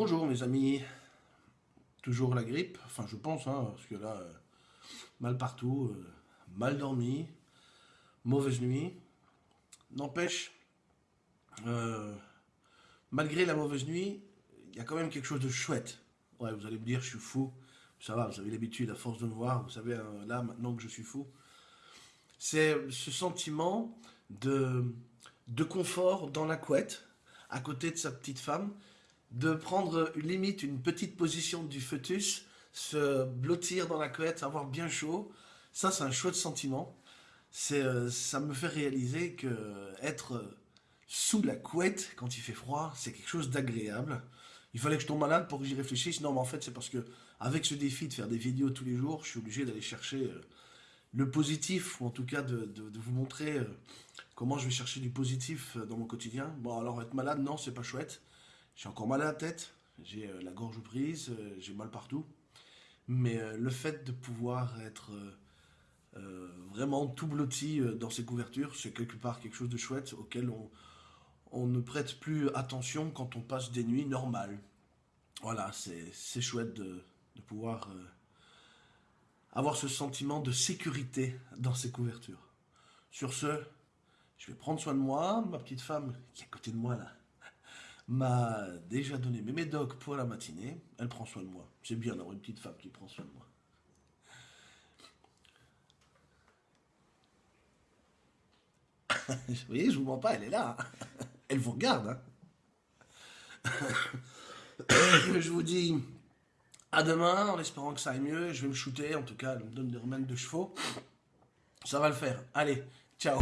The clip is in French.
Bonjour mes amis, toujours la grippe, enfin je pense, hein, parce que là, euh, mal partout, euh, mal dormi, mauvaise nuit. N'empêche, euh, malgré la mauvaise nuit, il y a quand même quelque chose de chouette. Ouais, vous allez me dire, je suis fou, ça va, vous avez l'habitude, à force de me voir, vous savez, là, maintenant que je suis fou. C'est ce sentiment de, de confort dans la couette, à côté de sa petite femme, de prendre limite une petite position du fœtus, se blottir dans la couette, avoir bien chaud, ça c'est un chouette sentiment. Euh, ça me fait réaliser que être sous la couette quand il fait froid, c'est quelque chose d'agréable. Il fallait que je tombe malade pour que j'y réfléchisse. Non, mais en fait, c'est parce que avec ce défi de faire des vidéos tous les jours, je suis obligé d'aller chercher euh, le positif, ou en tout cas de, vous montrer euh, comment je vais chercher du positif dans mon quotidien. Bon, alors être malade, non, c'est pas chouette. J'ai encore mal à la tête, j'ai euh, la gorge prise, euh, j'ai mal partout. Mais euh, le fait de pouvoir être vraiment tout blotti dans ces couvertures, c'est quelque part quelque chose de chouette auquel on, ne prête plus attention quand on passe des nuits normales. Voilà, c'est chouette de, pouvoir avoir ce sentiment de sécurité dans ces couvertures. Sur ce, je vais prendre soin de moi, ma petite femme qui est à côté de moi là, m'a déjà donné mes médocs pour la matinée. Elle prend soin de moi. C'est bien d'avoir une petite femme qui prend soin de moi. vous voyez, je vous mens pas, elle est là. Hein. Elle vous regarde. Hein. je vous dis à demain, en espérant que ça aille mieux. Je vais me shooter, en tout cas, elle me donne des remèdes de chevaux. Ça va le faire. Allez, ciao